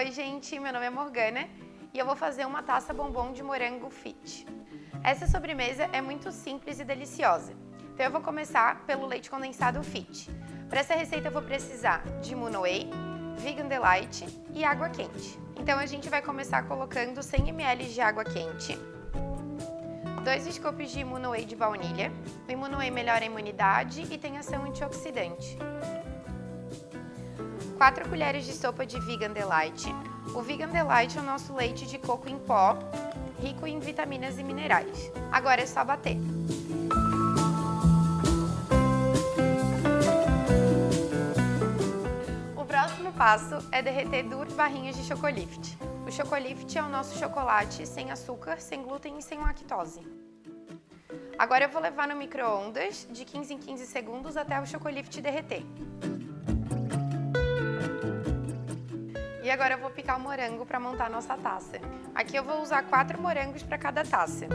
Oi, gente, meu nome é Morgana e eu vou fazer uma taça bombom de morango fit. Essa sobremesa é muito simples e deliciosa, então eu vou começar pelo leite condensado fit. Para essa receita eu vou precisar de Moon Whey, Vegan Delight e água quente. Então a gente vai começar colocando 100 ml de água quente, 2 scoops de Moon Whey de baunilha. O Moon Whey melhora a imunidade e tem ação antioxidante. 4 colheres de sopa de Vegan Delight. O Vegan Delight é o nosso leite de coco em pó, rico em vitaminas e minerais. Agora é só bater. O próximo passo é derreter duas barrinhas de Chocolift. O Chocolift é o nosso chocolate sem açúcar, sem glúten e sem lactose. Agora eu vou levar no micro-ondas de 15 em 15 segundos até o Chocolift derreter. E agora eu vou picar o morango para montar a nossa taça. Aqui eu vou usar quatro morangos para cada taça.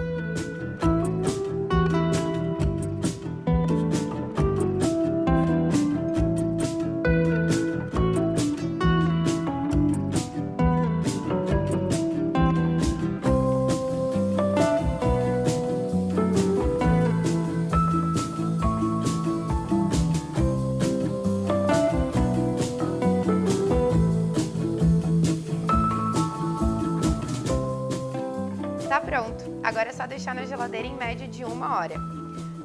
Tá pronto, agora é só deixar na geladeira em média de uma hora.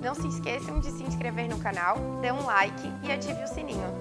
Não se esqueçam de se inscrever no canal, dê um like e ative o sininho.